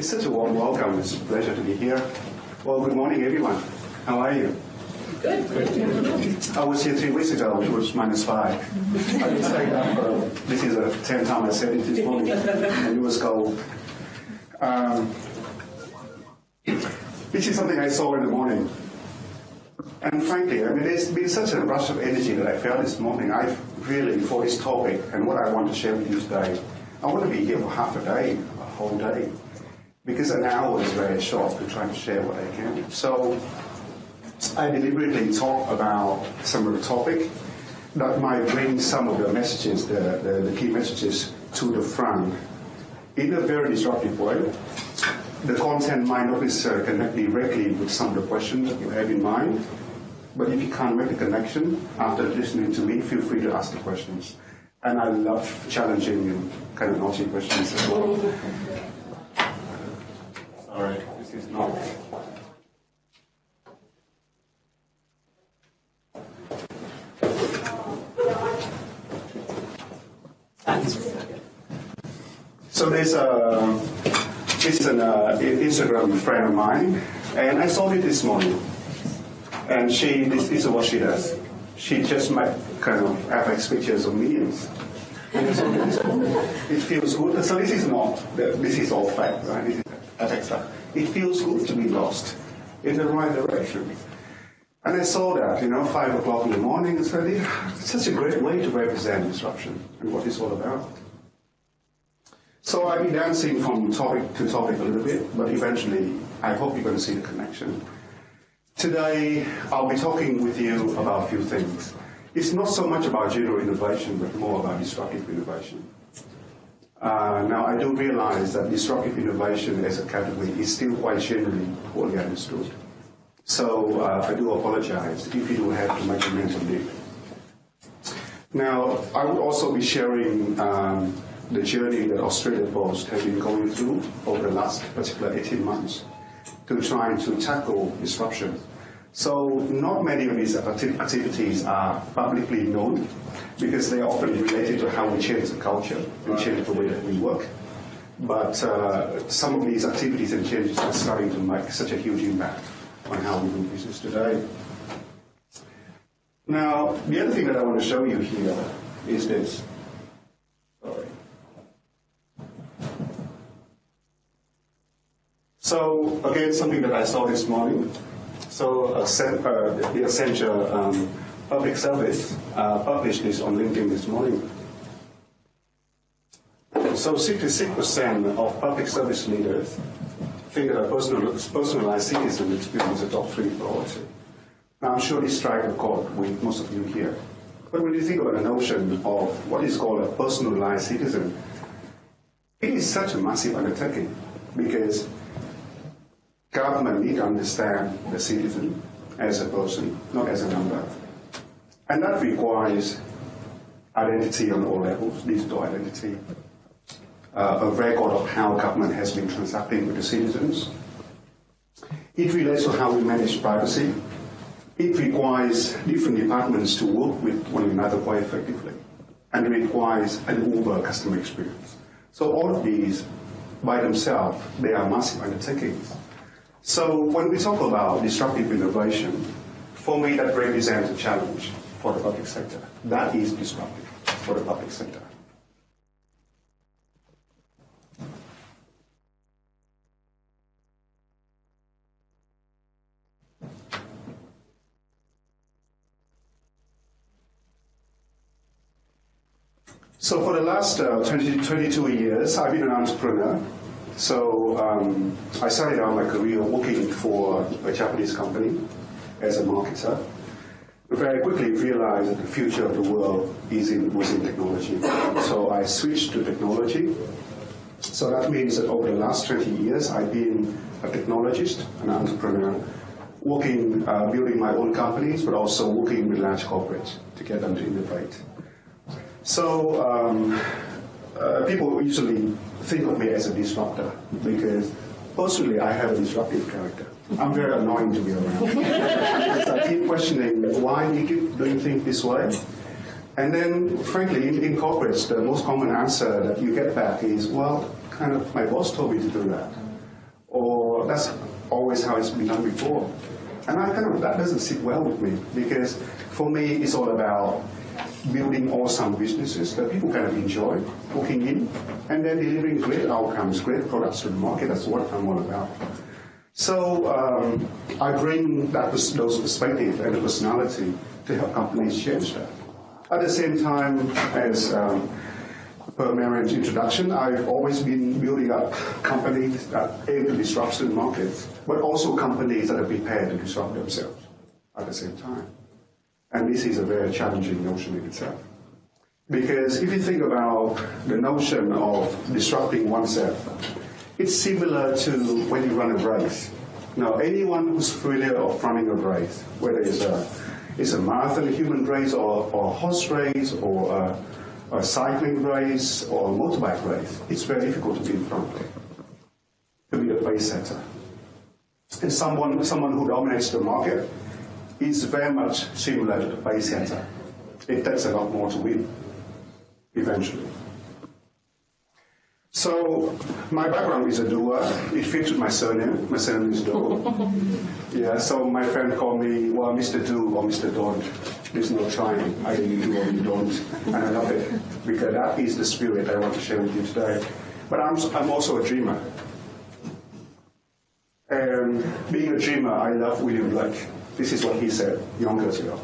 It's such a warm welcome. It's a pleasure to be here. Well, good morning, everyone. How are you? Good. I was here three weeks ago, which was minus five. I say that, but this is a 10 time I said it this morning, and it was cold. Um, this is something I saw in the morning. And frankly, I mean, there's been such a rush of energy that I felt this morning. I really, for this topic and what I want to share with you today, I want to be here for half a day, a whole day, because an hour is very short to try to share what I can. So I deliberately talk about some of the topic that might bring some of the messages, the, the, the key messages, to the front in a very disruptive way. The content might not necessarily connect directly with some of the questions that you have in mind, but if you can't make the connection after listening to me, feel free to ask the questions. And I love challenging and kind of naughty questions as well. Sorry, this is not. So there's a, this is an uh, Instagram friend of mine, and I saw it this morning. And she, this, this is what she does. She just might kind of FX pictures of millions. And so it feels good. So this is not, this is all fact, right? It feels good to be lost in the right direction. And I saw that, you know, five o'clock in the morning, it's really it's such a great way to represent disruption and what it's all about. So I've been dancing from topic to topic a little bit, but eventually I hope you're going to see the connection. Today I'll be talking with you about a few things. It's not so much about general innovation, but more about disruptive innovation. Uh, now, I do realize that disruptive innovation as a category is still quite generally poorly understood. So uh, I do apologize if you do have to make a mental leap. Now, I would also be sharing um, the journey that Australia Post has been going through over the last particular 18 months to try to tackle disruption. So not many of these activities are publicly known because they are often related to how we change the culture and change the way that we work. But uh, some of these activities and changes are starting to make such a huge impact on how we do business today. Now, the other thing that I want to show you here is this. Sorry. So, again, something that I saw this morning. So, uh, the Accenture um, Public Service uh, published this on LinkedIn this morning. So, 66% of public service leaders think that a personal, personalized citizen experience is a top three priority. Now, I'm sure this strikes a chord with most of you here. But when you think about the notion of what is called a personalized citizen, it is such a massive undertaking because government need to understand the citizen as a person, not as a number. And that requires identity on all levels, digital identity, uh, a record of how government has been transacting with the citizens. It relates to how we manage privacy. It requires different departments to work with one another quite effectively. And it requires an Uber customer experience. So all of these, by themselves, they are massive undertakings. So when we talk about disruptive innovation, for me that represents a challenge for the public sector. That is disruptive for the public sector. So for the last uh, 20, 22 years, I've been an entrepreneur. So um, I started out my career working for a Japanese company as a marketer. Very quickly realized that the future of the world is in, was in technology. So I switched to technology. So that means that over the last 20 years, I've been a technologist, an entrepreneur, working, uh, building my own companies, but also working with large corporates to get them to innovate. So um, uh, people usually think of me as a disruptor because personally I have a disruptive character. I'm very annoying to be around. I keep questioning why you keep doing things this way. And then, frankly, in, in corporates, the most common answer that you get back is, well, kind of, my boss told me to do that. or that's always how it's been done before. And I kind of, that doesn't sit well with me because for me, it's all about building awesome businesses that people kind of enjoy working in and then delivering great outcomes, great products to the market. That's what I'm all about. So um, I bring that those perspective and the personality to help companies change that. At the same time as um, per Marion's introduction, I've always been building up companies that aim to disrupt the market, but also companies that are prepared to disrupt themselves at the same time. And this is a very challenging notion in itself. Because if you think about the notion of disrupting oneself, it's similar to when you run a race. Now, anyone who's familiar of running a race, whether it's a, it's a marathon, a human race, or, or a horse race, or a, a cycling race, or a motorbike race, it's very difficult to be in front, to be the pace setter. And someone, someone who dominates the market is very much similar to the setter. It takes a lot more to win, eventually. So my background is a doer. It fits with my surname. My surname is Doe. yeah, so my friend called me, well, Mr. Do or Mr. Don't. There's no trying. Either you do or you don't. And I love it because that is the spirit I want to share with you today. But I'm, I'm also a dreamer. And being a dreamer, I love William Blake. This is what he said young years ago.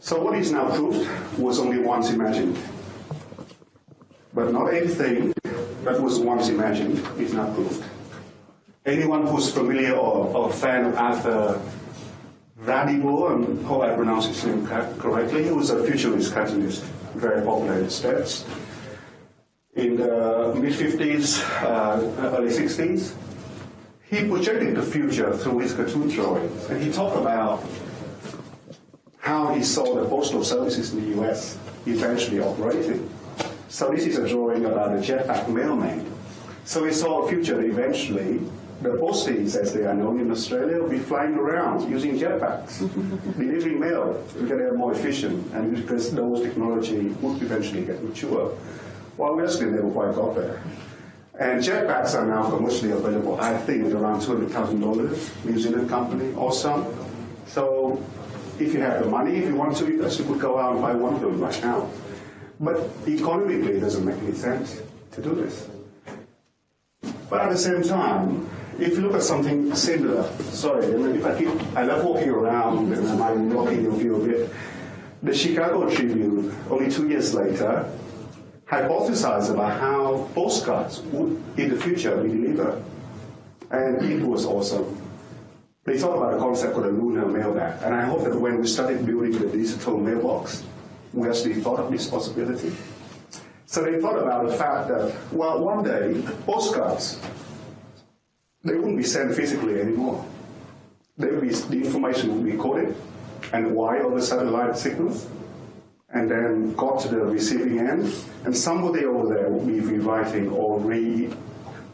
So what is now proved was only once imagined. But not anything that was once imagined is now proved. Anyone who's familiar or, or a fan of Arthur Radebaugh, and hope I pronounce his name correctly, he was a futurist cartoonist, very popular in the States. In the mid 50s, uh, early 60s, he projected the future through his cartoon drawings, and he talked about how he saw the postal services in the US eventually operating. So this is a drawing about a jetpack mailman. So we saw a future that eventually the posties, as they are known in Australia, will be flying around using jetpacks, delivering mail because they are more efficient and because those technology would eventually get mature. Well, we actually never quite got there. And jetpacks are now commercially available, I think, around $200,000, New Zealand company, awesome. So if you have the money, if you want to, you could go out and buy one of them right now. But economically, it doesn't make any sense to do this. But at the same time, if you look at something similar, sorry, if I keep, I love walking around and I be blocking your view a bit. The Chicago Tribune, only two years later, hypothesized about how postcards would in the future be delivered. And it was awesome. They thought about a concept called a lunar mailbag. And I hope that when we started building the digital mailbox, we actually thought of this possibility. So they thought about the fact that, well, one day, postcards, they wouldn't be sent physically anymore. They would be, the information would be coded and wired over satellite signals, and then got to the receiving end, and somebody over there would be rewriting or re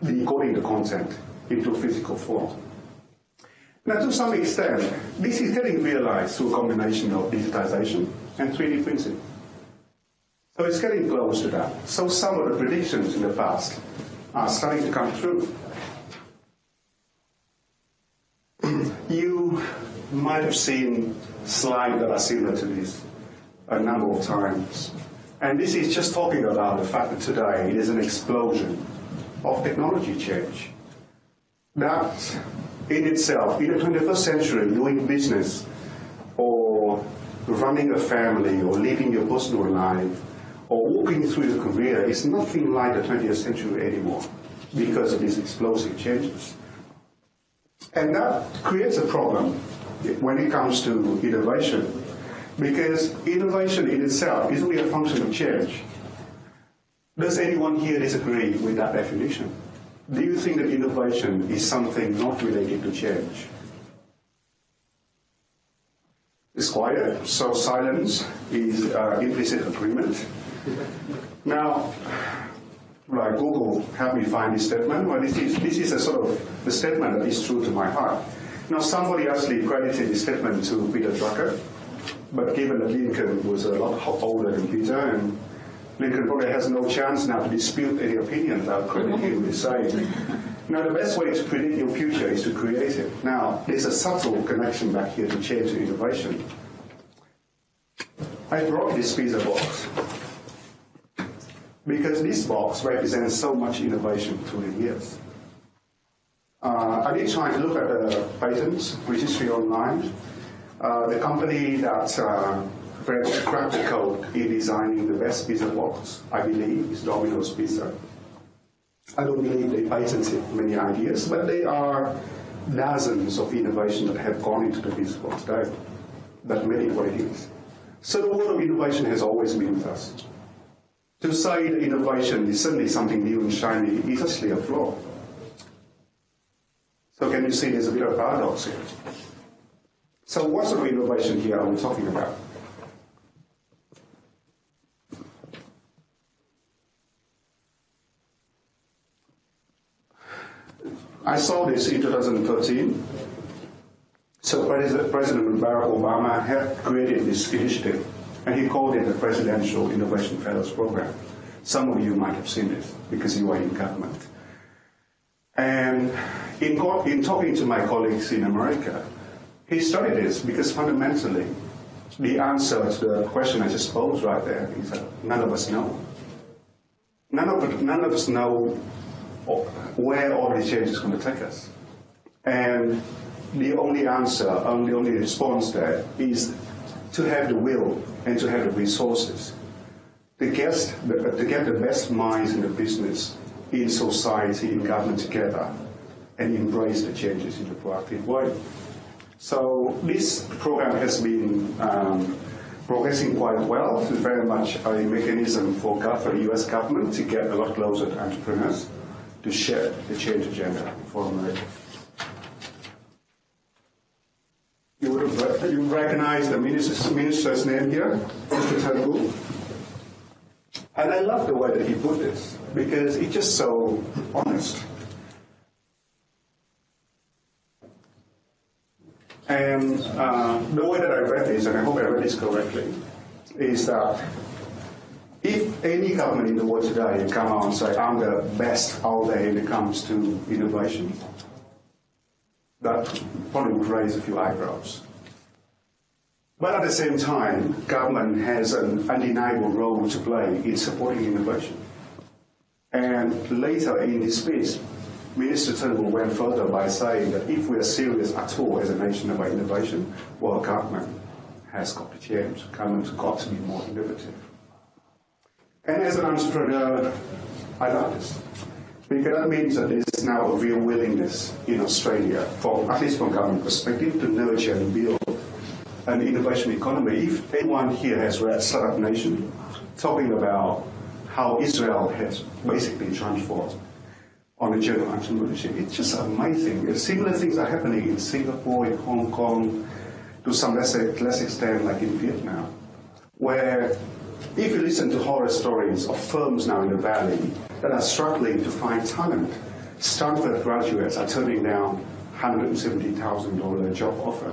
decoding the content into physical form. Now, to some extent, this is getting realized through a combination of digitization and 3D printing. So it's getting close to that. So some of the predictions in the past are starting to come true. you might have seen slides that are similar to this a number of times. And this is just talking about the fact that today it is an explosion of technology change. That in itself, in the 21st century, doing business or running a family or living your personal life or walking through your career is nothing like the 20th century anymore because of these explosive changes. And that creates a problem when it comes to innovation because innovation in itself is only a function of change. Does anyone here disagree with that definition? Do you think that innovation is something not related to change? It's quiet, so silence is uh, implicit agreement. Now, like Google helped me find this statement. Well, this is, this is a sort of the statement that is true to my heart. Now, somebody actually credited this statement to Peter Drucker, but given that Lincoln was a lot older than Peter, and Lincoln probably has no chance now to dispute any opinions I'll credit him saying. Now, the best way to predict your future is to create it. Now, there's a subtle connection back here to change and innovation. I brought this pizza box because this box represents so much innovation through the years. Uh, I did try to look at the patents registry online. Uh, the company that uh, cracked the code in designing the best pizza box, I believe, is Domino's Pizza. I don't believe they patented many ideas, but there are dozens of innovation that have gone into the pizza box today that made it what it is. So the world of innovation has always been with us. To say that innovation is suddenly something new and shiny is actually a flaw. So can you see there's a bit of paradox here? So what sort of innovation here are we talking about? I saw this in 2013. So President Barack Obama had created this initiative, and he called it the Presidential Innovation Fellows Program. Some of you might have seen this because you are in government. And in, in talking to my colleagues in America, he studied this because fundamentally, the answer to the question I just posed right there is that none of us know. None of, none of us know where all these changes are going to take us. And the only answer, and the only response there is to have the will and to have the resources to get the, to get the best minds in the business, in society, in government together, and embrace the changes in a proactive way. So this program has been um, progressing quite well. It's very much a mechanism for, for the US government to get a lot closer to entrepreneurs to share the change agenda for America. You would have you recognize the minister's, minister's name here, Mr. Turnbull. And I love the way that he put this because it's just so honest. And uh, the way that I read this, and I hope I read this correctly, is that if any government in the world today come out and say, I'm the best out there when it comes to innovation, that probably would raise a few eyebrows. But at the same time, government has an undeniable role to play in supporting innovation. And later in his speech, Minister Turnbull went further by saying that if we are serious at all as a nation about innovation, well, government has got to change. Government's got to be more innovative. And as an entrepreneur, I love this. Because that means that there's now a real willingness in Australia, from, at least from government perspective, to nurture and build an innovation economy. If anyone here has read Startup Nation, talking about how Israel has basically transformed on the journey of entrepreneurship, it's just amazing. Similar things are happening in Singapore, in Hong Kong, to some less, less extent like in Vietnam, where if you listen to horror stories of firms now in the valley that are struggling to find talent, Stanford graduates are turning down $170,000 job offer,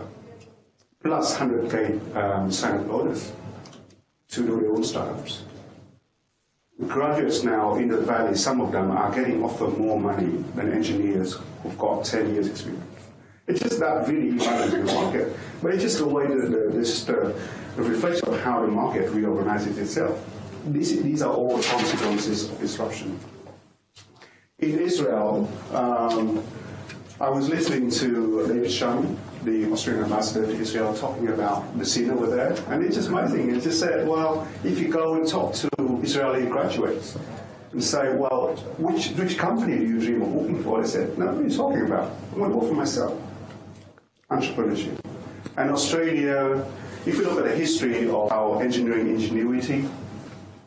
plus 100K um, sign-up bonus to do their own startups. Graduates now in the valley, some of them are getting offered more money than engineers who've got 10 years experience. It's just that really imbalance in the market. But it's just the way that the, this, the reflection of how the market reorganizes itself. These, these are all the consequences of disruption. In Israel, um, I was listening to David Sharma, the Australian ambassador to Israel, talking about the scene over there, and it's just amazing. He just said, well, if you go and talk to Israeli graduates and say, well, which, which company do you dream of working for? They said, no, what are you talking about? I want to work for myself. Entrepreneurship. And Australia if you look at the history of our engineering ingenuity,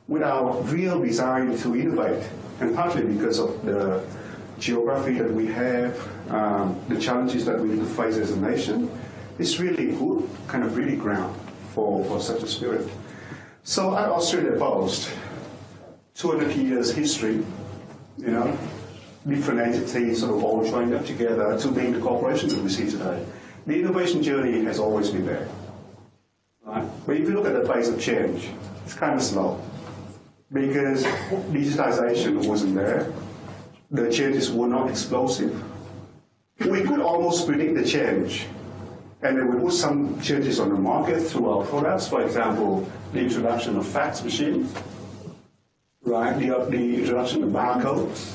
with our real desire to innovate, and partly because of the geography that we have, um, the challenges that we need to face as a nation, it's really good, kind of really ground for, for such a spirit. So at Australia Post, 200 years history, you know, different entities sort of all joined up together to being the corporation that we see today. The innovation journey has always been there. Right? But if you look at the pace of change, it's kind of slow because digitization wasn't there. the changes were not explosive. We could almost predict the change. And then we put some changes on the market through our products. For example, the introduction of fax machines, right? The, the introduction of barcodes.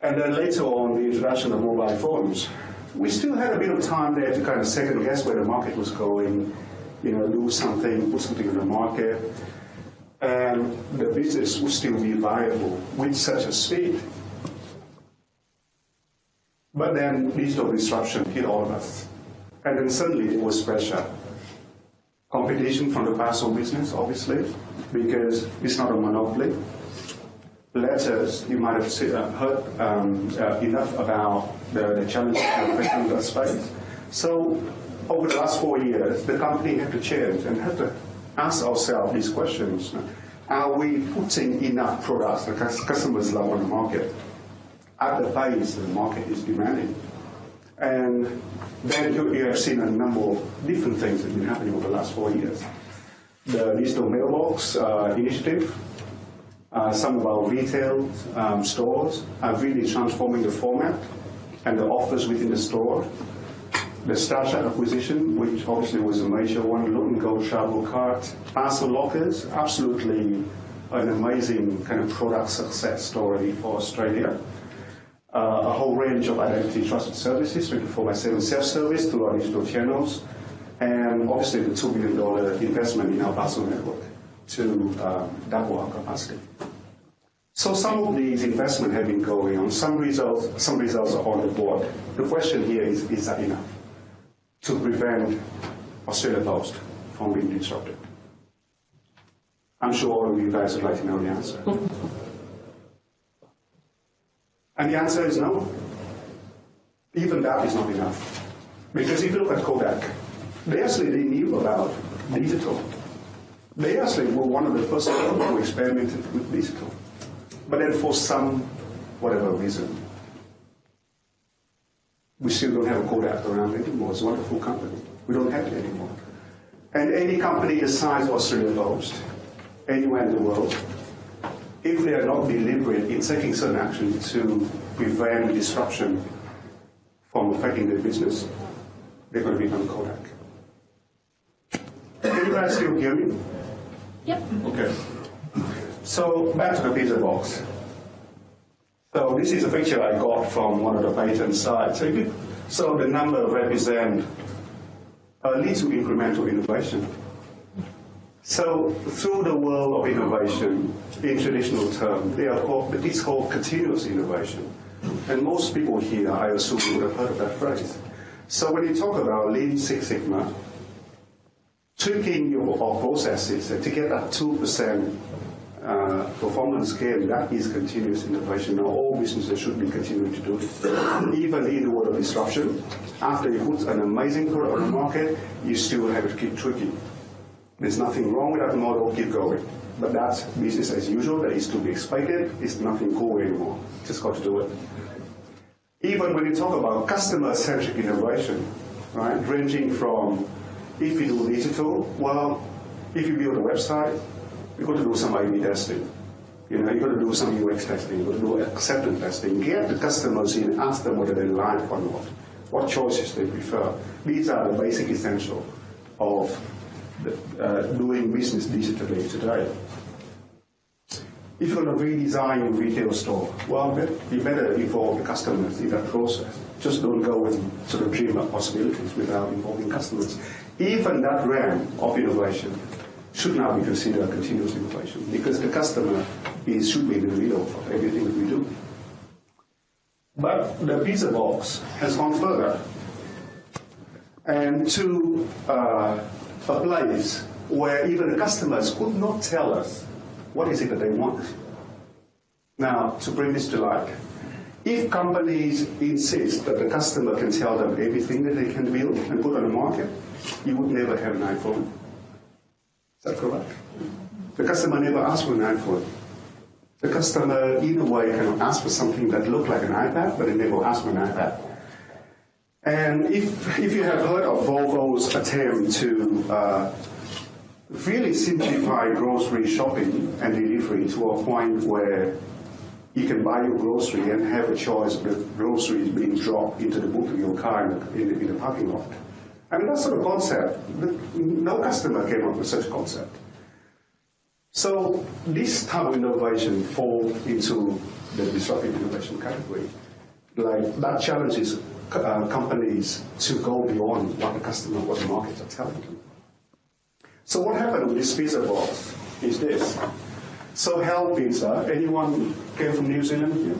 And then later on, the introduction of mobile phones. We still had a bit of time there to kind of second guess where the market was going, you know, do something, put something on the market, and the business would still be viable with such a speed. But then digital disruption hit all of us. And then suddenly there was pressure. Competition from the parcel business, obviously, because it's not a monopoly. Letters, you might have uh, heard um, uh, enough about the, the challenges in that space. So over the last four years, the company had to change and had to ask ourselves these questions. Are we putting enough products that customers love on the market at the pace the market is demanding? And then you, you have seen a number of different things that have been happening over the last four years. The digital mailbox uh, initiative, uh, some of our retail um, stores are really transforming the format and the offers within the store the StarTrack acquisition, which obviously was a major one, Load&Go Travel Card, Parcel Lockers, absolutely an amazing kind of product success story for Australia. Uh, a whole range of identity trusted services, 24 by 7 self-service through our digital channels, and obviously the $2 billion investment in our parcel network to uh, double our capacity. So some of these investments have been going on. Some results, some results are on the board. The question here is, is that enough? to prevent Australia Post from being disrupted? I'm sure all of you guys would like to know the answer. and the answer is no. Even that is not enough. Because if you look at Kodak, they actually they knew about digital. They actually were one of the first people who experimented with digital. But then for some, whatever reason, we still don't have a Kodak around anymore. It's a wonderful company. We don't have it anymore. And any company the size of Australia Post, anywhere in the world, if they are not deliberate in taking certain action to prevent disruption from affecting their business, they're going to become Kodak. Can you guys still hear me? Yep. Okay. So back to the pizza box. So this is a picture I got from one of the patent sites. So, so the number represent a little incremental innovation. So through the world of innovation, in traditional term, they are called, it's called continuous innovation. And most people here, I assume, would have heard of that phrase. So when you talk about Lean Six Sigma, tweaking your processes to get that 2% uh, performance gain, that is continuous innovation. Now, all businesses should be continuing to do it. Even in the world of disruption, after you put an amazing product on the market, you still have to keep tweaking. There's nothing wrong with that model, keep going. But that's business as usual, that is to be expected, it's nothing cool anymore. Just got to do it. Even when you talk about customer-centric innovation, right, ranging from if you do digital, well, if you build a website, you've got to do some A/B testing. You know, you've got to do some UX testing, you've got to do acceptance testing, get the customers in, ask them whether they like or not, what choices they prefer. These are the basic essentials of uh, doing business digitally today. If you're going to redesign your retail store, well, you better involve the customers in that process. Just don't go and sort of dream up possibilities without involving customers. Even that realm of innovation should now be considered a continuous innovation because the customer is, should be in the middle of everything that we do. But the pizza box has gone further and to uh, a place where even the customers could not tell us what is it that they want. Now, to bring this to life, if companies insist that the customer can tell them everything that they can build and put on the market, you would never have an iPhone Is that correct? The customer never asks for an iPhone. The customer, in a way, can ask for something that looked like an iPad, but they never asked for an iPad. And if, if you have heard of Volvo's attempt to uh, really simplify grocery shopping and delivery to a point where you can buy your grocery and have a choice of the groceries being dropped into the boot of your car in the, in the, in the parking lot. I mean, that sort of concept, no customer came up with such a concept. So this type of innovation falls into the disruptive innovation category. Like that challenges uh, companies to go beyond what the customer, what the markets are telling them. So what happened with this pizza box is this. So Hell Pizza, anyone came from New Zealand here?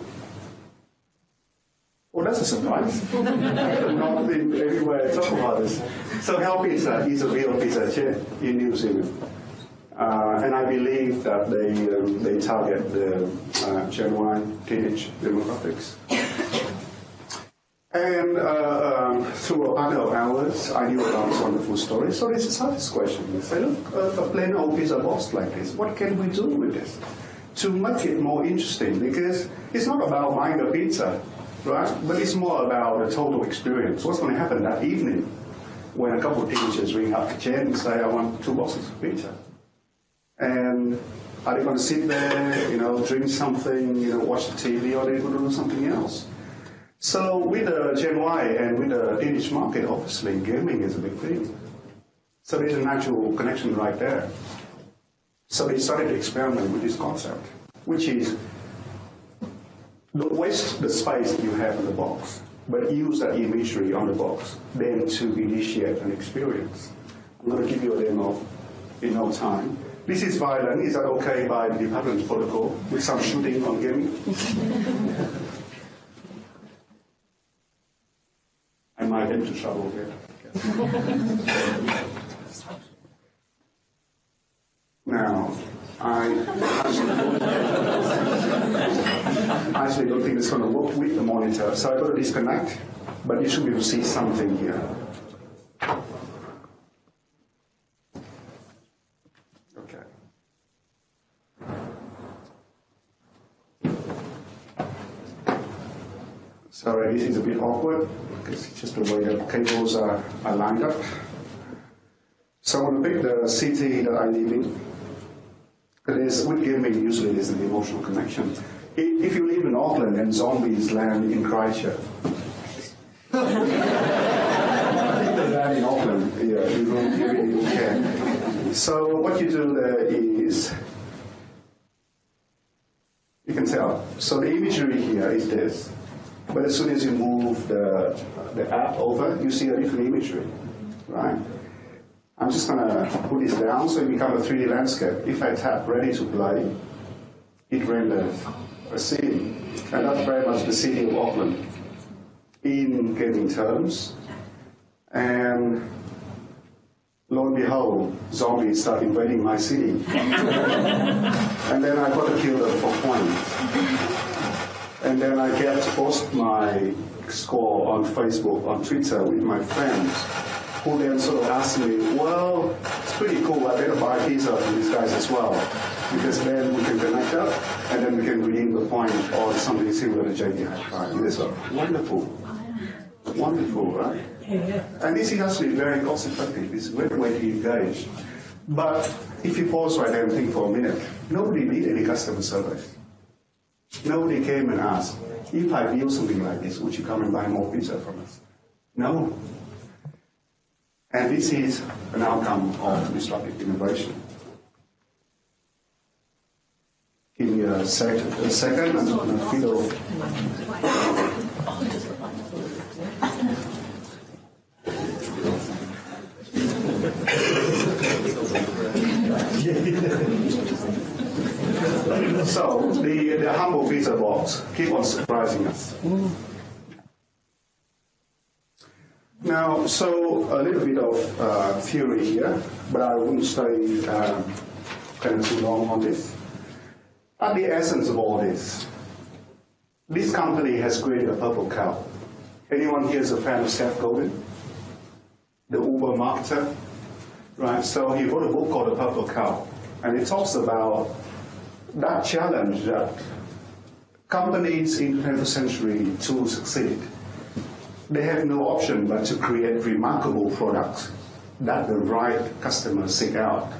Well, that's a surprise. Not been everywhere talk about this. So Hell Pizza is a real pizza chain in New Zealand. Uh, and I believe that they, um, they target the uh, Gen Y teenage demographics. And uh, um, through a partner of ours, I knew about this wonderful story. So this is this question. We say, look, uh, a plain old pizza box like this, what can we do with this? To make it more interesting, because it's not about buying a pizza, right? But it's more about the total experience. What's going to happen that evening when a couple of teenagers ring up the chain and say, I want two boxes of pizza? And are they going to sit there, you know, drink something, you know, watch the TV, or are they going to do something else? So with uh, the Gen Y and with uh, the teenage market, obviously gaming is a big thing. So there's a natural connection right there. So they started to experiment with this concept, which is don't waste the space you have in the box, but use that imagery on the box then to initiate an experience. I'm going to give you a demo in no time. This is violent. Is that okay by the department protocol with some shooting on gaming? I trouble here. now, I actually don't think it's going to work with the monitor, so I've got to disconnect, but you should be able to see something here. This is a bit awkward because it's just the way the cables are, are lined up. So I'm going to pick the city that I live in. It is, with gaming, usually there's an emotional connection. If you live in Auckland and zombies land in Christchurch, land in Auckland, yeah, you don't really care. So what you do there is, you can tell. So the imagery here is this. But as soon as you move the, the app over, you see a different imagery, right? I'm just going to put this down so it becomes a 3D landscape. If I tap ready to play, it renders a scene. And that's very much the city of Auckland in gaming terms. And lo and behold, zombies start invading my city. and then I got to kill them for points and then I get to post my score on Facebook, on Twitter with my friends, who then sort of ask me, well, it's pretty cool, I better buy pizza from these guys as well, because then we can connect up, and then we can redeem the point or something similar to JD High. It's wonderful. Wonderful, right? And this is actually very cost effective. It's a great way to engage. But if you pause right there and think for a minute, nobody need any customer service. Nobody came and asked, if I build something like this, would you come and buy more pizza from us? No. And this is an outcome of disruptive innovation. Give me a, sec- a second, I'm going to feel. So the, the keep on surprising us. Now, so a little bit of uh, theory here, but I won't stay um, kind of too long on this. At the essence of all this, this company has created a purple cow. Anyone here is a fan of Seth Godin? The Uber marketer? Right, so he wrote a book called The Purple Cow, and it talks about that challenge that Companies in the 21st century to succeed, they have no option but to create remarkable products that the right customers seek out.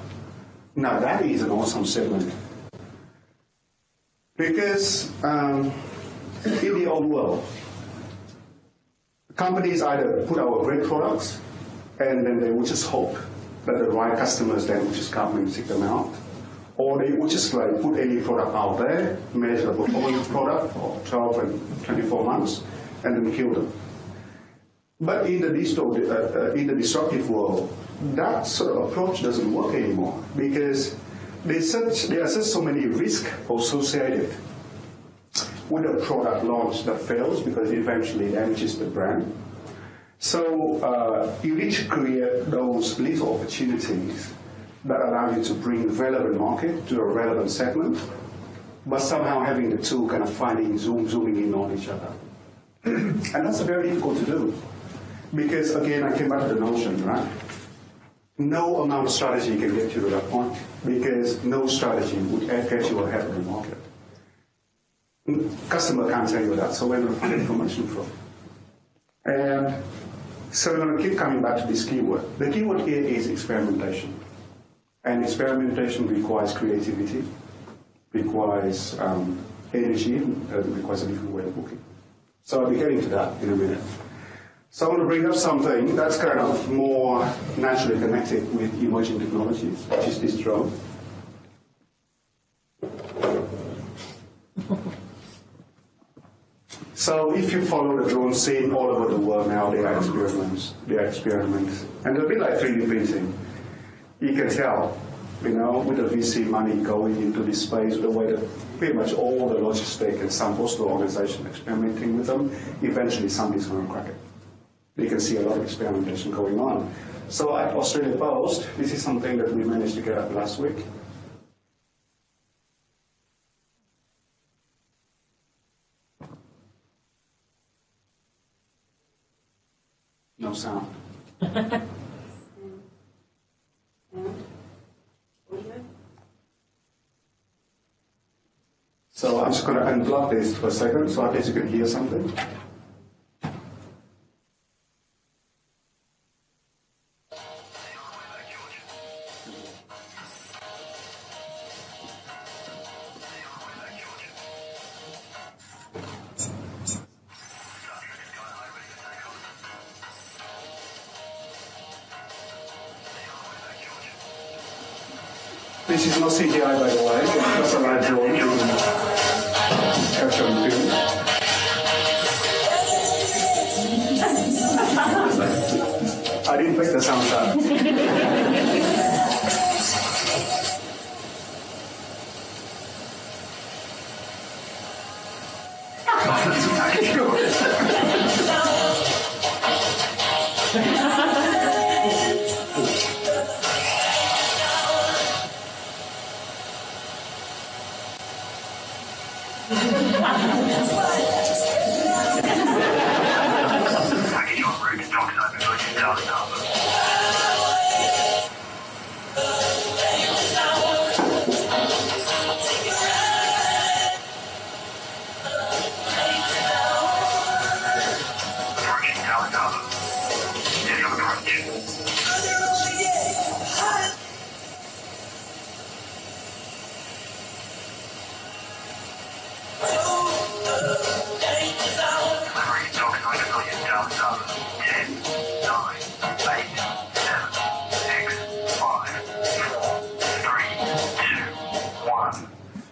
Now that is an awesome statement. Because um, in the old world, companies either put out great products and then they would just hope that the right customers then would just come and seek them out or they would just like put any product out there, measure the performance product for 12 and 24 months, and then kill them. But in the, uh, uh, in the disruptive world, that sort of approach doesn't work anymore because there's such, there are so many risks associated with a product launch that fails because it eventually damages the brand. So uh, you need to create those little opportunities that allow you to bring relevant market to a relevant segment, but somehow having the two kind of finding zoom zooming in on each other. and that's very difficult to do. Because again, I came back to the notion, right? No amount of strategy can get you to that point because no strategy would get you ahead of the market. Customer can't tell you that, so where do we find information from? And so we're going to keep coming back to this keyword. The keyword here is experimentation. And experimentation requires creativity, requires um, energy, and requires a different way of looking. So I'll be getting to that in a minute. So I want to bring up something that's kind of more naturally connected with emerging technologies, which is this drone. So if you follow the drone scene all over the world now, they are experiments, they are experiments, and they'll be like 3D printing. You can tell, you know, with the VC money going into this space, the way that pretty much all the logistic and some postal organization experimenting with them, eventually somebody's going to crack it you can see a lot of experimentation going on. So at Australia Post, this is something that we managed to get up last week. No sound. so I'm just going to unplug this for a second so at least you can hear something. This is not CGI, by the way.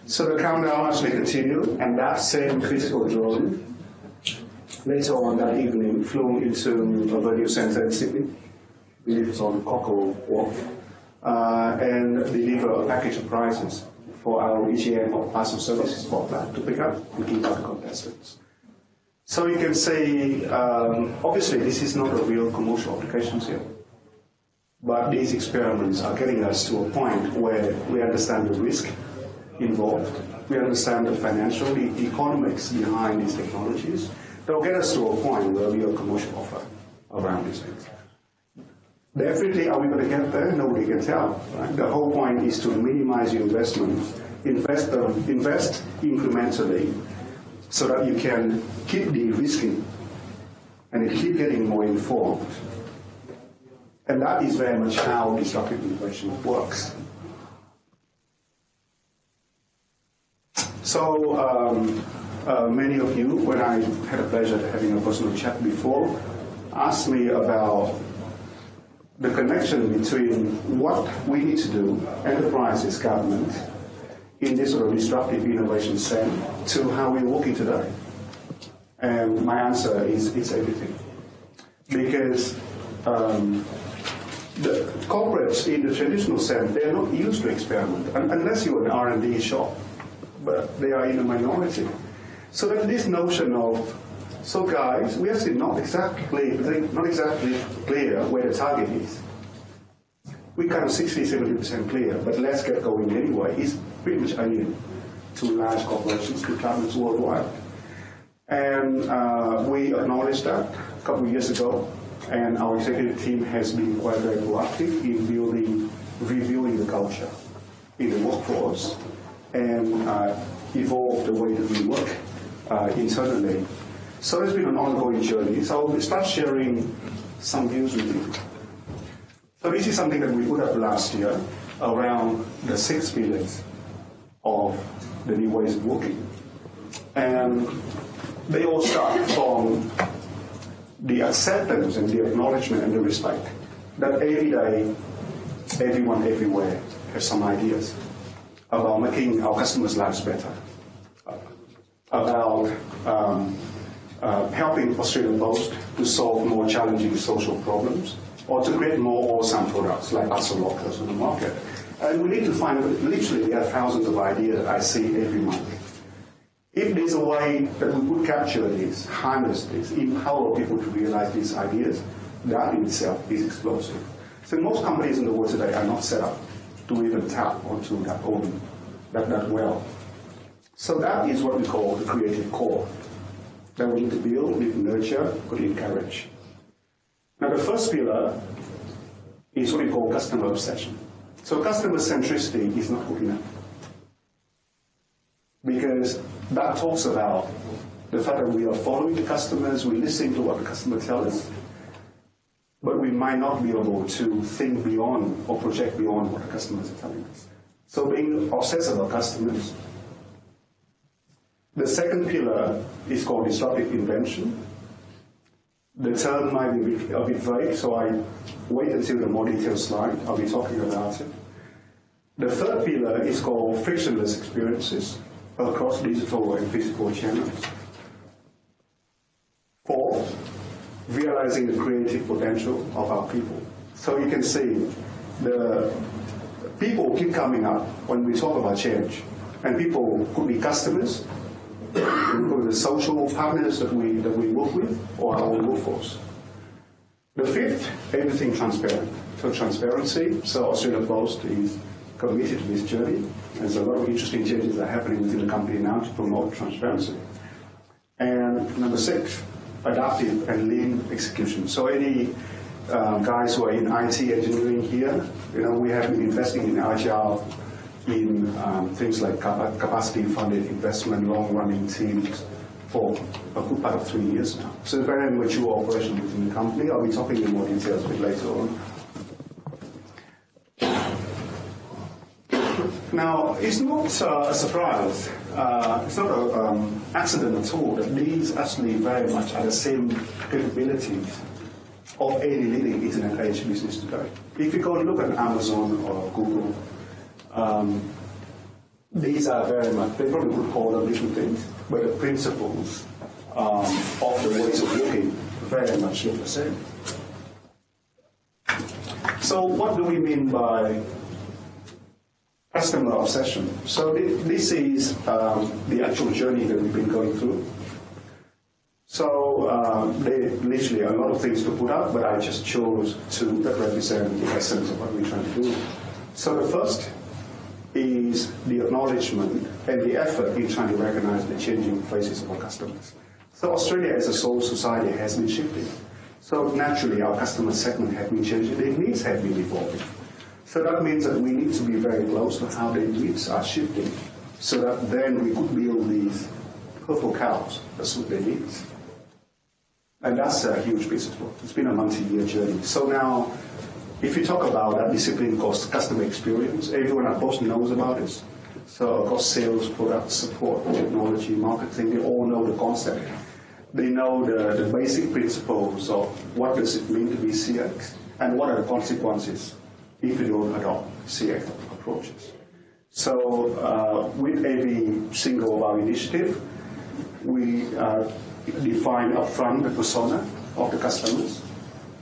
So the countdown actually continued, and that same physical drone later on that evening flew into a venue center in Sydney, believe it's on Cockle Wharf, uh, and deliver a package of prizes for our EGM or parcel services that to pick up and give out contestants. So you can say, um, obviously, this is not a real commercial application here. But these experiments are getting us to a point where we understand the risk involved. We understand the financial, the economics behind these technologies. They'll get us to a point where we have a commercial offer around these things. Definitely, are we going to get there? Nobody can tell. Right? The whole point is to minimize your investment, invest, uh, invest incrementally, so that you can keep de-risking and keep getting more informed. And that is very much how disruptive innovation works. So um, uh, many of you, when I had a pleasure having a personal chat before, asked me about the connection between what we need to do, enterprises, government, in this sort of disruptive innovation sense, to how we're working today. And my answer is it's everything. Because um, the corporates in the traditional sense, they're not used to experiment, unless you're an R&D shop, but they are in a minority. So that this notion of, so guys, we still not exactly, not exactly clear where the target is. We kind of 60, 70% clear, but let's get going anyway. It's pretty much alien to large corporations, to governments worldwide. And uh, we acknowledged that a couple of years ago, and our executive team has been quite very proactive in building, reviewing the culture in the workforce and uh, evolve the way that we work uh, internally. So it's been an ongoing journey. So we start sharing some views with you. So this is something that we put up last year around the six pillars of the new ways of working. And they all start from the acceptance and the acknowledgement and the respect that every day, everyone everywhere has some ideas about making our customers' lives better, about um, uh, helping Australian Post to solve more challenging social problems, or to create more awesome products like lockers on the market. And we need to find, literally, there are thousands of ideas that I see every month. If there's a way that we could capture this, harness this, empower people to realize these ideas, that in itself is explosive. So most companies in the world today are not set up to even tap onto that own, that, that well. So that is what we call the creative core that we need to build, we need to nurture, we to encourage. Now the first pillar is what we call customer obsession. So customer centricity is not good enough. Because that talks about the fact that we are following the customers, we're listening to what the customer tells us, but we might not be able to think beyond or project beyond what the customers are telling us. So being obsessed about customers. The second pillar is called disruptive invention. The term might be a bit vague, so I wait until the more detailed slide. I'll be talking about it. The third pillar is called frictionless experiences across digital and physical channels. Realizing the creative potential of our people. So you can see the people keep coming up when we talk about change. And people could be customers, could be the social partners that we, that we work with, or our workforce. The fifth, everything transparent. So transparency, so Australia Post is committed to this journey. There's a lot of interesting changes that are happening within the company now to promote transparency. And number six, adaptive and lean execution. So any um, guys who are in IT engineering here, you know, we have been investing in agile, in um, things like capacity-funded investment, long-running teams for a good part of three years now. So a very mature operation within the company. I'll be talking in more details a bit later on. Now, it's not uh, a surprise, uh, it's not an um, accident at all that these actually very much are the same capabilities of any leading internet age business today. If you go and look at Amazon or Google, um, these are very much, they probably would call them different things, but the principles um, of the ways of working very much look the same. So what do we mean by customer obsession. So this is um, the actual journey that we've been going through. So um, they literally a lot of things to put up, but I just chose to represent the essence of what we're trying to do. So the first is the acknowledgement and the effort in trying to recognize the changing faces of our customers. So Australia as a sole society has been shifting. So naturally our customer segment has been changing, their needs have been evolving. So that means that we need to be very close to how the needs are shifting so that then we could build these purple cows that suit their needs. And that's a huge piece of work. It's been a multi-year journey. So now, if you talk about that discipline called customer experience, everyone at Post knows about this. So across sales, product support, technology, marketing, they all know the concept. They know the, the basic principles of what does it mean to be CX and what are the consequences if you don't adopt CX approaches. So uh, with every single of our initiative, we uh, define upfront the persona of the customers,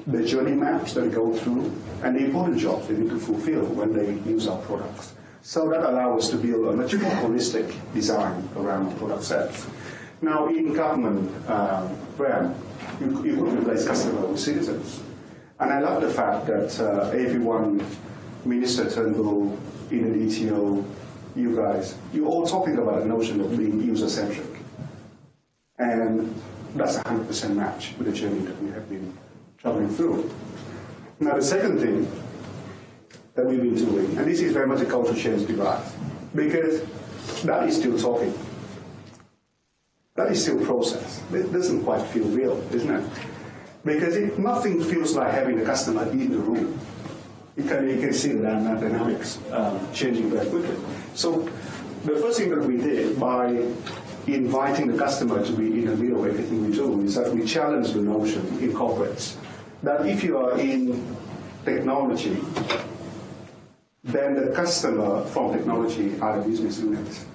the journey maps that go through, and the important jobs they need to fulfill when they use our products. So that allows us to build a much more holistic design around product sets. Now, in government uh, brand, you, you could replace customer with citizens. And I love the fact that uh, everyone, Minister Turnbull, in the DTO, you guys, you're all talking about the notion of being user-centric. And that's a 100% match with the journey that we have been traveling through. Now, the second thing that we've been doing, and this is very much a cultural change device, because that is still talking. That is still process. It doesn't quite feel real, isn't it? Because nothing feels like having the customer in the room. You can, you can see the dynamics um, changing very quickly. So the first thing that we did by inviting the customer to be in the middle of everything we do is that we challenge the notion in corporates that if you are in technology, then the customer from technology are the business units,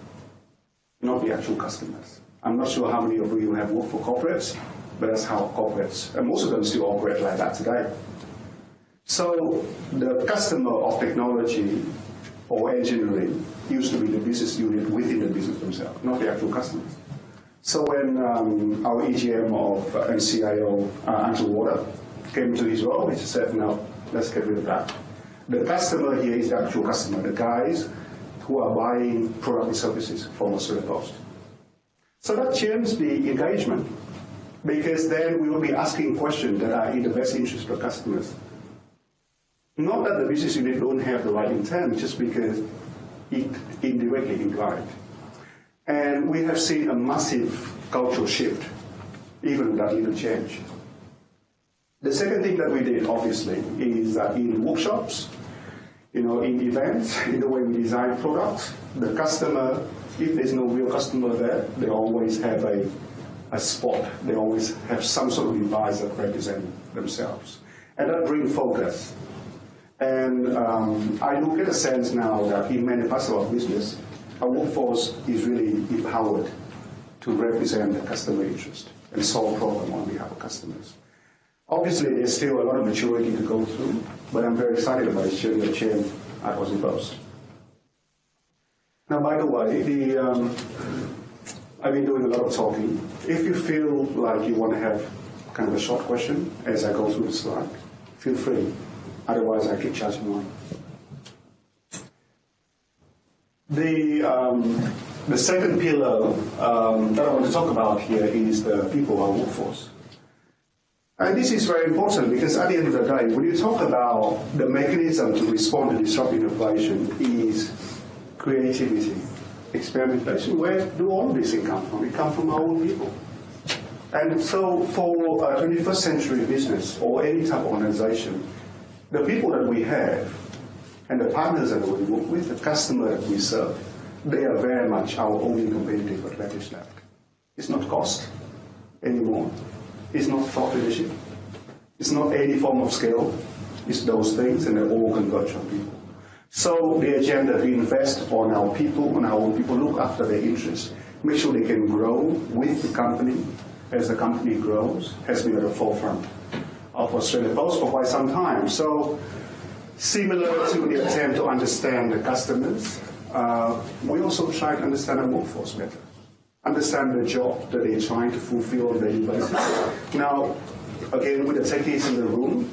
not the actual customers. I'm not sure how many of you have worked for corporates, but that's how corporates, and most of them still operate like that today. So the customer of technology or engineering used to be the business unit within the business themselves, not the actual customers. So when um, our EGM of uh, NCIO, uh, Andrew Walduck, came to his role, he said, no, let's get rid of that. The customer here is the actual customer, the guys who are buying product and services from Australia Post. So that changed the engagement because then we will be asking questions that are in the best interest of customers. Not that the business unit don't have the right intent, just because it indirectly implied. And we have seen a massive cultural shift, even with that little change. The second thing that we did, obviously, is that in workshops, you know, in events, in the way we design products, the customer, if there's no real customer there, they always have a, a spot. They always have some sort of device that represent themselves. And that brings focus and um, I do get a sense now that in many parts of our business, our workforce is really empowered to represent the customer interest and solve problems on behalf of customers. Obviously, there's still a lot of maturity to go through, but I'm very excited about this journey of change at Aussie Post. Now, by the way, the, um, I've been doing a lot of talking. If you feel like you want to have kind of a short question as I go through the slide, feel free. Otherwise, I keep chatting on. The, um, the second pillar um, that I want to talk about here is the people, our workforce. And this is very important because at the end of the day, when you talk about the mechanism to respond to disruptive innovation is creativity, experimentation. Where do all these things come from? It comes from our own people. And so for a 21st century business or any type of organization, the people that we have and the partners that we work with, the customer that we serve, they are very much our only competitive advantage left. It's not cost anymore. It's not thought leadership. It's not any form of skill. It's those things, and they all converge on people. So the agenda, we invest on our people, on our own people, look after their interests, make sure they can grow with the company as the company grows, has been at the forefront of Australia Post for quite some time. So similar to the attempt to understand the customers, uh, we also try to understand our workforce better, understand the job that they're trying to fulfill on daily basis. Now, again, with the techies in the room,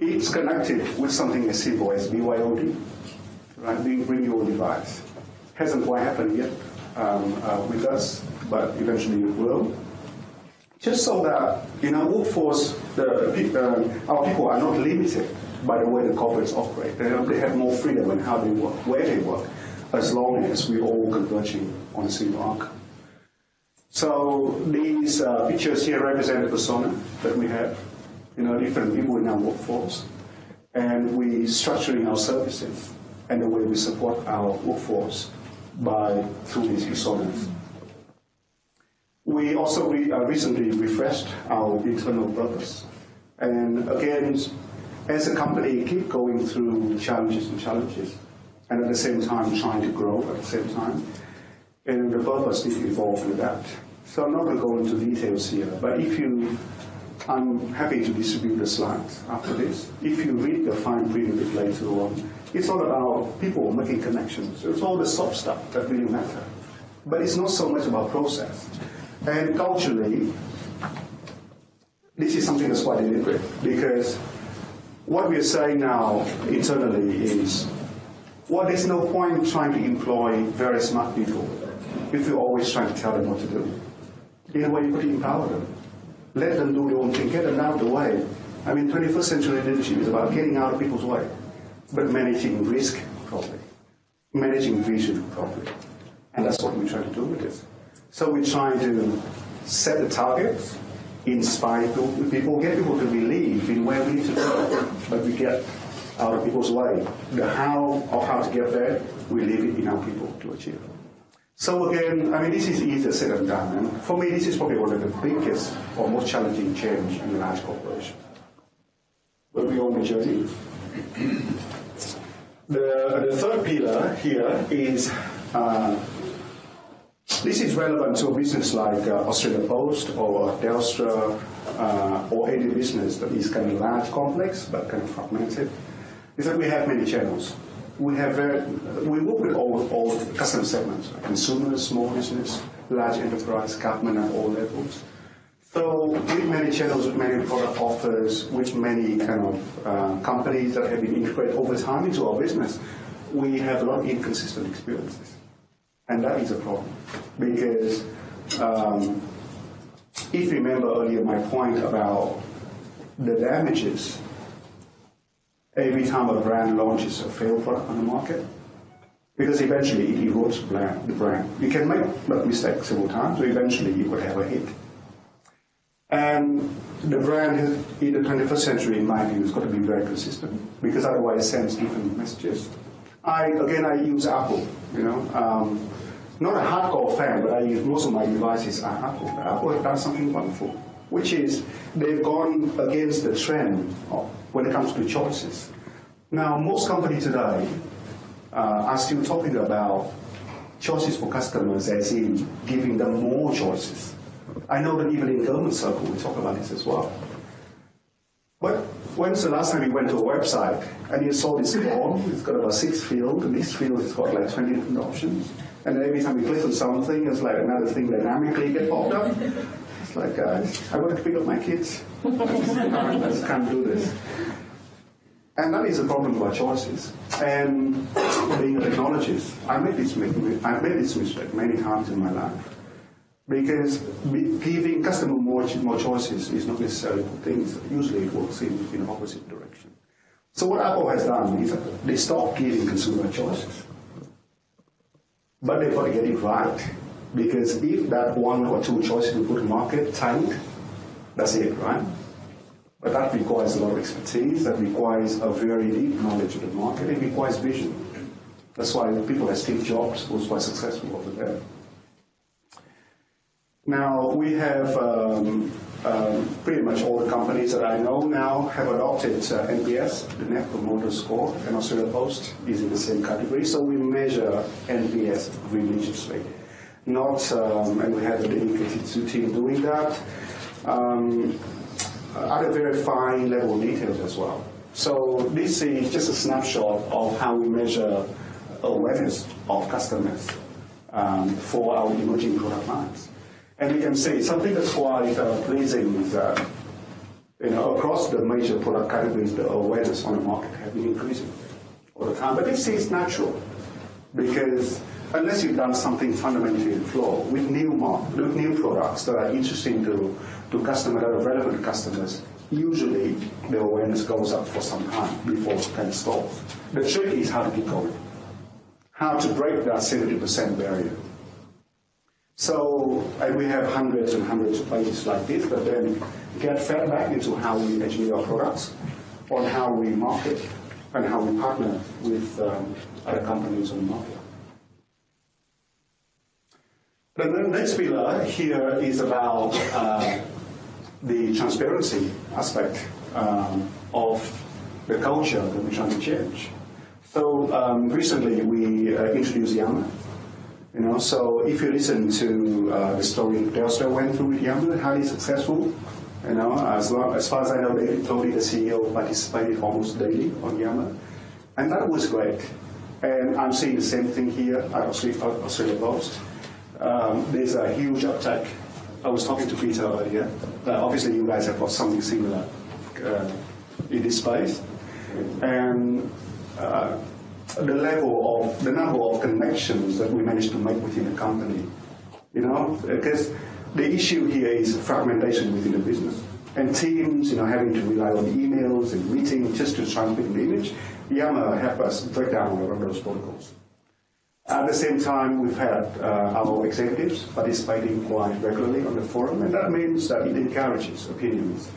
it's connected with something as simple as BYOD, right? Being bring your device. Hasn't quite happened yet um, uh, with us, but eventually it will just so that in our workforce, the, uh, our people are not limited by the way the corporates operate. They have, they have more freedom in how they work, where they work, as long as we're all converging on a single arc. So these uh, pictures here represent the persona that we have, you know, different people in our workforce, and we structuring our services and the way we support our workforce by through these personas. We also re, uh, recently refreshed our internal purpose. And again, as a company, keep going through challenges and challenges, and at the same time trying to grow at the same time. And the purpose needs to evolve with that. So I'm not going to go into details here, but if you, I'm happy to distribute the slides after this. If you read the fine print a bit later on, it's all about people making connections. It's all the soft stuff that really matter. But it's not so much about process. And culturally, this is something that's quite deliberate because what we're saying now internally is well, there's no point trying to employ very smart people if you're always trying to tell them what to do. In a way, you could empower them. Let them do their own thing, get them out of the way. I mean, 21st century leadership is about getting out of people's way, but managing risk properly, managing vision properly. And that's what we try to do with this. So we try to set the targets, inspire people, get people to believe in where we need to go, but we get out of people's way. The how of how to get there, we leave it in our people to achieve. So again, I mean, this is easier said than done. And for me, this is probably one of the biggest or most challenging change in a large corporation. But we on the journey. The, the third pillar here is uh, this is relevant to a business like uh, Australia Post or Telstra uh, or any business that is kind of large, complex, but kind of fragmented. Is that we have many channels. We have very, we work with all, all customer segments, consumers, small business, large enterprise, government at all levels. So with many channels, with many product offers, with many kind of uh, companies that have been integrated over time into our business, we have a lot of inconsistent experiences. And that is a problem because um, if you remember earlier my point about the damages every time a brand launches a failed product on the market, because eventually it erodes the brand. You can make that mistake several times, but eventually you could have a hit. And the brand in the 21st century, in my view, has got to be very consistent because otherwise it sends different messages. I again, I use Apple. You know, um, not a hardcore fan, but I use most of my devices are Apple. Apple has done something wonderful, which is they've gone against the trend when it comes to choices. Now, most companies today uh, are still talking about choices for customers, as in giving them more choices. I know that even in government circle we talk about this as well. But when's the last time you went to a website and you saw this form? It's got about six fields, and this field has got like 20 different options. And every time you click on something, it's like another thing dynamically get popped up. It's like, guys, I want to pick up my kids. I just can't do this. And that is a problem with our choices. And being a technologist, I made this I've made this mistake many times in my life. Because giving customer more, more choices is not necessarily good things. Usually it works in, in the opposite direction. So what Apple has done is they stopped giving consumer choices. But they've got to get it right. Because if that one or two choices we put market tank, that's it, right? But that requires a lot of expertise, that requires a very deep knowledge of the market, it requires vision. That's why people like Steve Jobs was quite successful over there. Now, we have um, um, pretty much all the companies that I know now have adopted uh, NPS, the Net Promoter Score, and Australia Post is in the same category. So we measure NPS religiously. Not, um, and we have a dedicated team doing that, um, at a very fine level of details as well. So this is just a snapshot of how we measure awareness of customers um, for our emerging product lines. And you can see something that's quite uh, pleasing is that you know, across the major product categories, the awareness on the market has been increasing all the time. But this is natural because unless you've done something fundamentally flawed with new mark, with new products that are interesting to, to customers, that are relevant to customers, usually the awareness goes up for some time before it of stops. The trick is how to keep going, how to break that 70% barrier. So, and we have hundreds and hundreds of pages like this, but then get fed back into how we engineer our products, on how we market, and how we partner with um, other companies on the market. The next pillar here is about uh, the transparency aspect um, of the culture that we're trying to change. So um, recently we uh, introduced Yammer. You know, so if you listen to uh, the story Telstra went through with Yammer, highly successful. You know, as, long, as far as I know, David Thodey, the CEO, participated almost daily on Yammer. And that was great. And I'm seeing the same thing here at Australia Post. Um, there's a huge uptake. I was talking to Peter earlier. Uh, obviously, you guys have got something similar uh, in this space. And uh, the level of, the number of connections that we managed to make within the company, you know, because the issue here is fragmentation within the business. And teams, you know, having to rely on emails and meetings just to transmit the image. Yammer help us break down all of those protocols. At the same time, we've had uh, our executives participating quite regularly on the forum, and that means that it encourages opinions.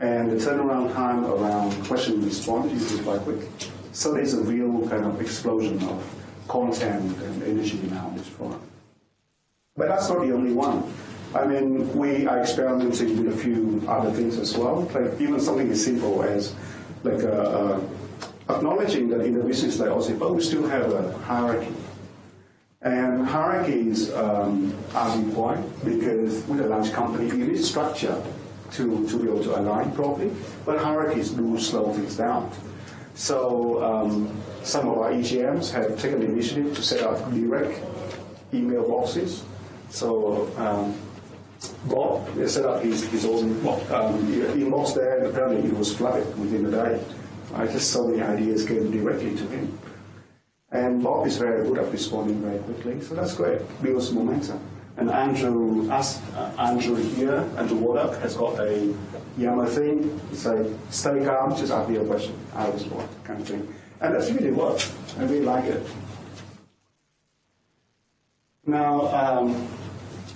And the turnaround time around question and response is quite quick. So there's a real kind of explosion of content and energy in this forum. But that's not the only one. I mean, we are experimenting with a few other things as well, like even something as simple as like uh, uh, acknowledging that in a business like but we still have a hierarchy. And hierarchies um, are required because with a large company, you need structure to, to be able to align properly, but hierarchies do slow things down. So um, some of our EGMs have taken the initiative to set up direct email boxes. So um, Bob set up his, his own um, inbox there, and apparently it was flooded within a day. I just saw the ideas came directly to him. And Bob is very good at responding very quickly, so that's great. Builds momentum. And Andrew, us, uh, Andrew here, Andrew Walduck, has got a Yammer thing. Say, stay calm, just ask me a question. I respond, kind of thing. And that's really worked. I really like it. Now, um,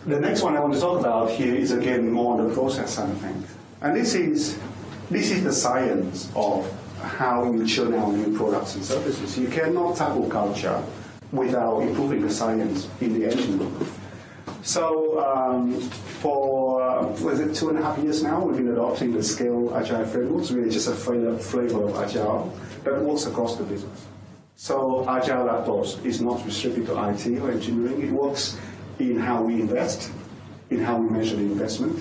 the next one I want to talk about here is again more on the process side of things. And this is, this is the science of how you churn out new products and services. You cannot tackle culture without improving the science in the engine room. So um, for, uh, was it two and a half years now, we've been adopting the Scaled Agile frameworks, really just a flavor of Agile that works across the business. So Agile at Aptos is not restricted to IT or engineering. It works in how we invest, in how we measure the investment,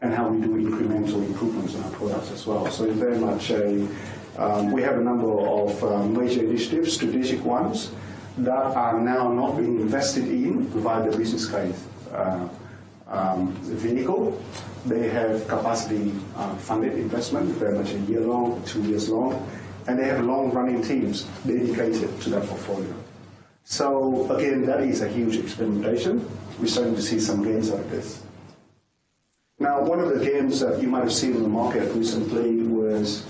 and how we do incremental improvements in our products as well. So it's very much a, um, we have a number of um, major initiatives, strategic ones, that are now not being invested in via the business case uh, um, vehicle. They have capacity uh, funded investment, very much a year long, two years long, and they have long running teams dedicated to that portfolio. So again, that is a huge experimentation. We're starting to see some gains out of this. Now, one of the gains that you might have seen in the market recently was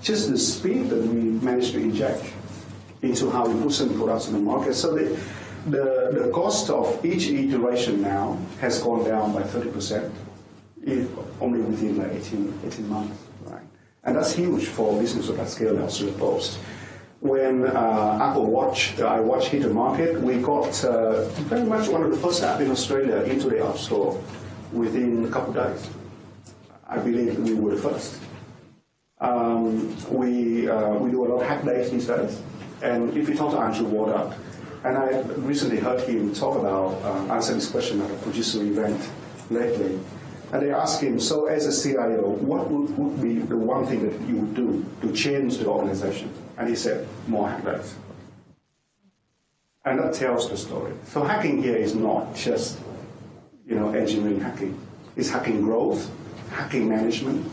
just the speed that we managed to inject into how we put some products in the market. So the, the, the cost of each iteration now has gone down by 30%, if only within like 18, 18 months. Right? And that's huge for business of that scale now, Australia Post. When uh, Apple Watch, the iWatch hit the market, we got uh, very much one of the first apps in Australia into the App Store within a couple of days. I believe we were first. Um, we, uh, we do a lot of hack days these days. And if you talk to Andrew Walduck, and I recently heard him talk about, uh, this question at a Fujitsu event lately, and they asked him, so as a CIO, what would, would, be the one thing that you would do to change the organization? And he said, more hack days. And that tells the story. So hacking here is not just you know, engineering hacking. It's hacking growth, hacking management,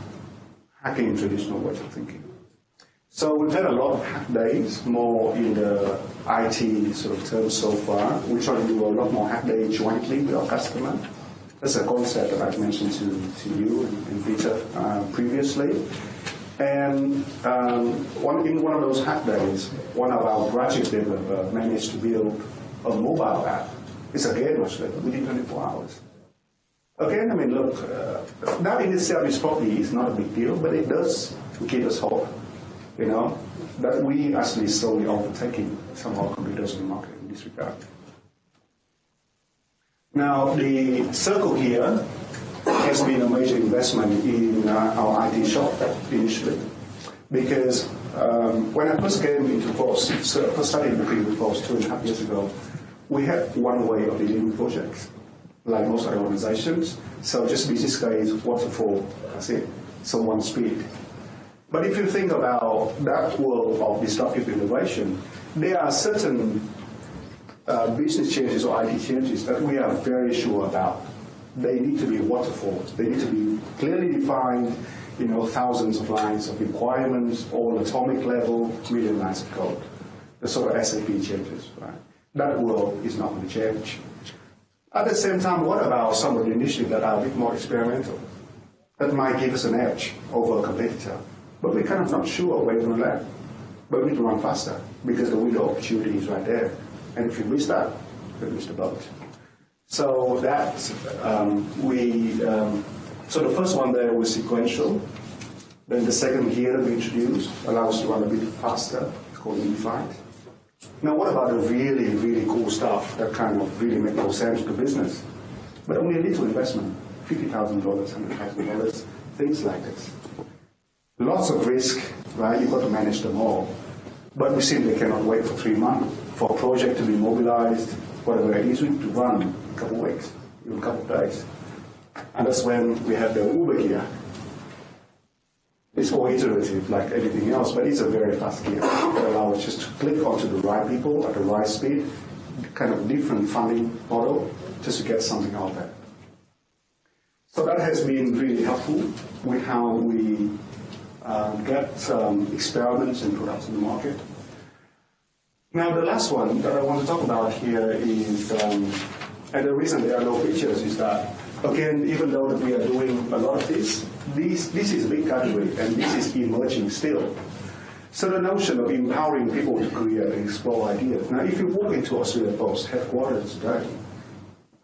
hacking traditional ways of thinking. So we've had a lot of hack days, more in the IT sort of terms so far. We try to do a lot more hack days jointly with our customer. That's a concept that I've mentioned to, to you and, Peter uh, previously. And um, one, in one of those hack days, one of our graduate developers managed to build a mobile app. It's again much later, within 24 hours. Again, I mean, look, uh, that in itself is probably is not a big deal, but it does give us hope, you know, that we actually slowly overtaking some of our competitors in the market in this regard. Now, the circle here has been a major investment in uh, our IT shop initially. Because um, when I first came into Force, so first started working with Force two and a half years ago, we had one way of dealing with projects, like most other organizations. So just business case, waterfall, that's it. So one speed. But if you think about that world of disruptive innovation, there are certain uh, business changes or IT changes that we are very sure about. They need to be waterfall. They need to be clearly defined, you know, thousands of lines of requirements, all atomic level, million lines of code. The sort of SAP changes, right? That world is not going to change. At the same time, what about some of the initiatives that are a bit more experimental? That might give us an edge over a competitor. But we're kind of not sure where to land. But we need to run faster because the window of opportunity is right there. And if you miss that, you miss the boat. So that um, we, um, so the first one there was sequential. Then the second here we introduced allows us to run a bit faster. It's called unified. Now, what about the really, really cool stuff that kind of really make no sense to business, but only a little investment, $50,000, $100,000, things like this. Lots of risk, right? You've got to manage them all. But we simply cannot wait for three months for a project to be mobilized, whatever it is, we need to run a couple of weeks, even a couple of days. And that's when we have the Uber gear. It's more iterative like anything else, but it's a very fast gear that allows us just to click onto the right people at the right speed, kind of different funding model, just to get something out there. So that has been really helpful with how we uh, get um, experiments and products in the market. Now, the last one that I want to talk about here is, um, and the reason there are no pictures is that, again, even though that we are doing a lot of this, this, this is a big category and this is emerging still. So the notion of empowering people to create and explore ideas. Now, if you walk into Australia Post headquarters today,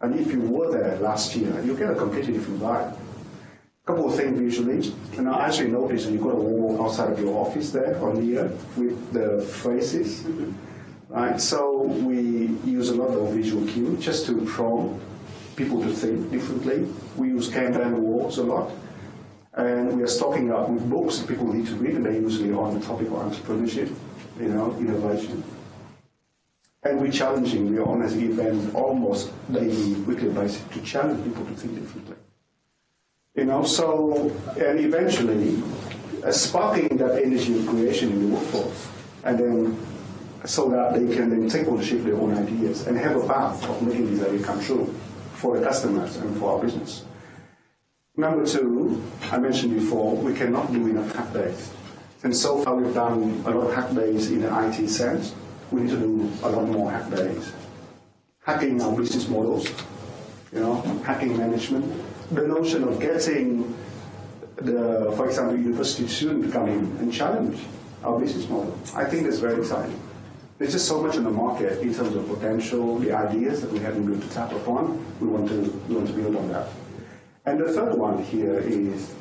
and if you were there last year, you get a completely different vibe. A couple of things visually, and I actually noticed you've got a wall outside of your office there on here uh, with the phrases. Mm-hmm. Right? So we use a lot of visual cue just to prompt people to think differently. We use Kanban walls a lot. And we are stocking up with books that people need to read, and they're usually on the topic of entrepreneurship, you know, innovation. And we're challenging, we are on an event almost daily, weekly basis to challenge people to think differently. You know, so, and eventually, uh, sparking that energy of creation in the workforce, and then so that they can then take ownership of their own ideas and have a path of making these ideas come true for the customers and for our business. Number two, I mentioned before, we cannot do enough hack days. And so far we've done a lot of hack days in the IT sense. We need to do a lot more hack days. Hacking our business models, you know, hacking management. The notion of getting the, for example, university student come in and challenge our business model. I think that's very exciting. There's just so much in the market in terms of potential, the ideas that we haven't been able to tap upon. We want to, we want to build on that. And the third one here is,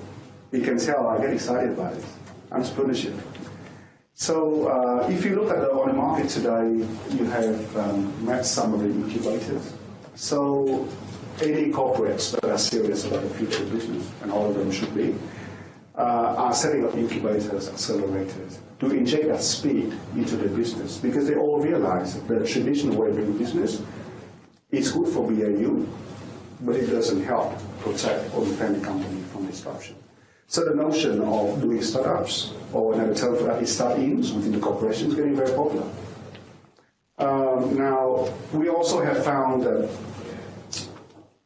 you can tell I get excited about it, entrepreneurship. So uh, if you look at the, on the market today, you have um, met some of the incubators. So any corporates that are serious about the future of business, and all of them should be, uh, are setting up incubators, accelerators, to inject that speed into the business because they all realize that the traditional way of doing business is good for BAU, but it doesn't help protect or defend the company from disruption. So the notion of doing startups, or another term for that is start-ins within the corporation is getting very popular. Um, now, we also have found that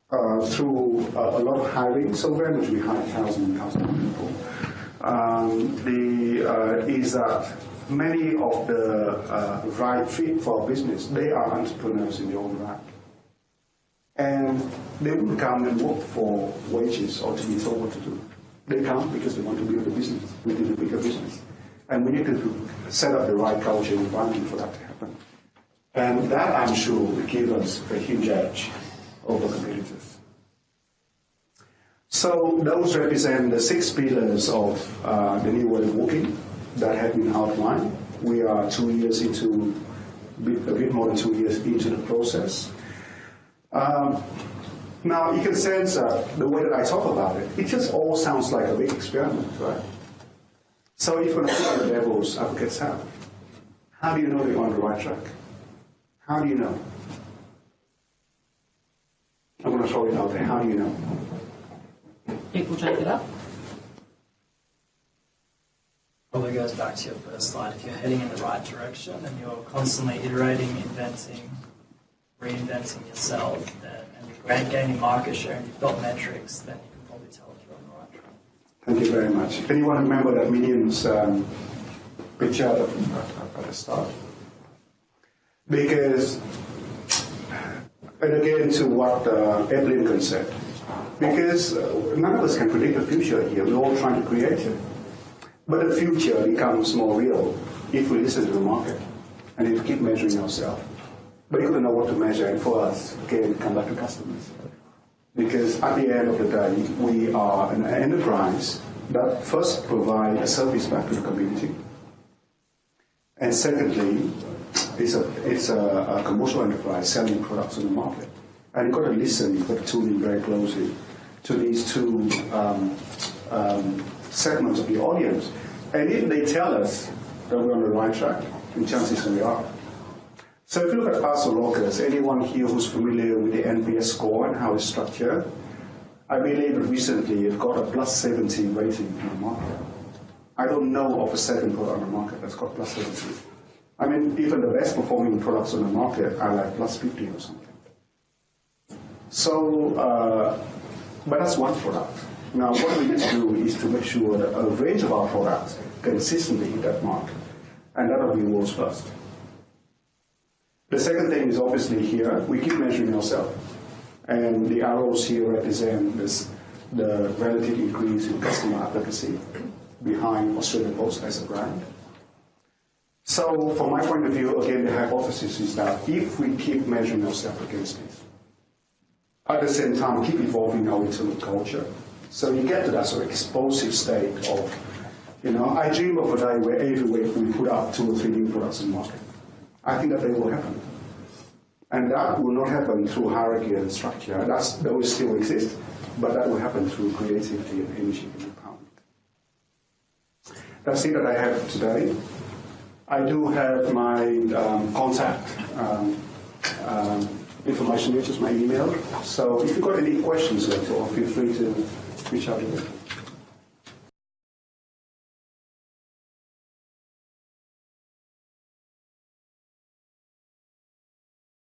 uh, through uh, a lot of hiring, so very much we hire thousands and thousands of people, um, the, uh, is that many of the right fit for business, they are entrepreneurs in their own right. And they wouldn't come and work for wages or to be told what to do. They come because they want to build a business within a bigger business. And we need to set up the right culture and environment for that to happen. And that, I'm sure, will give us a huge edge over. So those represent the six pillars of uh, the new way of working that have been outlined. We are two years into, a bit more than two years into the process. Um, now, you can sense that the way that I talk about it, it just all sounds like a big experiment, right? So if to put the devil's advocate's hat, how do you know you're on the right track? How do you know? I'm going to out there. How do you know? People take it up. Probably goes back to your first slide. If you're heading in the right direction and you're constantly iterating, inventing, reinventing yourself, then, and you're gaining market share and you've got metrics, then you can probably tell if you're on the right track. Thank you very much. If Anyone remember that Minions um, picture at at the start? Because, and again to what uh, Ed said, because uh, none of us can predict the future here. We're all trying to create it. But the future becomes more real if we listen to the market and if we keep measuring ourselves. But you don't know what to measure, and for us, again, come back to customers. Because at the end of the day, we are an enterprise that first provide a service back to the community. And secondly, it's a, it's a, a commercial enterprise selling products on the market. And you've got to listen, you've got to tune in very closely to these two um, um, segments of the audience. And if they tell us that we're on the right track, then chances are we are. So if you look at parcel lockers, anyone here who's familiar with the NPS score and how it's structured, I believe that recently it got a plus 70 rating in the market. I don't know of a second product on the market that's got plus 70. I mean, even the best performing products on the market are like plus 50 or something. So, uh, but that's one product. Now, what we need to do is to make sure that a range of our products consistently hit that mark. And that'll be world's first. The second thing is obviously here, we keep measuring ourselves. And the arrows here represent this, the relative increase in customer advocacy behind Australia Post as a brand. So from my point of view, again, the hypothesis is that if we keep measuring ourselves against this, at the same time keep evolving our internal culture, so you get to that sort of explosive state of, you know, I dream of a day where every week we put out two or three new products in the market. I think that day will happen. And that will not happen through hierarchy and structure. That's, that will still exist, but that will happen through creativity and energy and empowerment. That's it that I have today. I do have my um, contact um, um, information, which is my email. So if you've got any questions feel free to reach out to me.